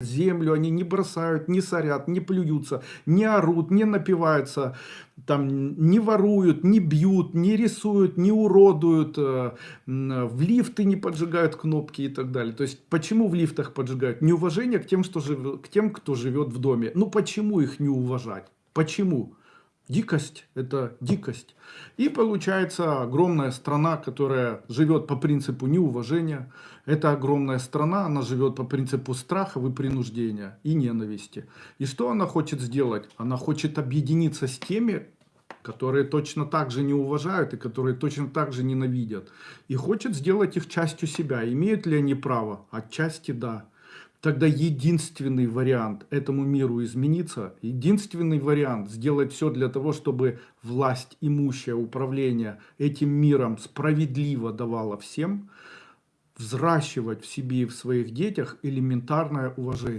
землю, они не бросают, не сорят, не плюются, не орут, не напиваются, там, не воруют, не бьют, не рисуют, не уродуют, э, в лифты не поджигают кнопки и так далее. То есть, почему в лифтах поджигают? Неуважение к тем, что жив... к тем, кто живет в доме. Ну, почему их не уважать? Почему? Дикость – это дикость. И получается огромная страна, которая живет по принципу неуважения. Это огромная страна, она живет по принципу страха и принуждения и ненависти. И что она хочет сделать? Она хочет объединиться с теми, которые точно так же не уважают и которые точно так же ненавидят. И хочет сделать их частью себя. Имеют ли они право? Отчасти да. Тогда единственный вариант этому миру измениться, единственный вариант сделать все для того, чтобы власть, имущее управление этим миром справедливо давала всем, взращивать в себе и в своих детях элементарное уважение.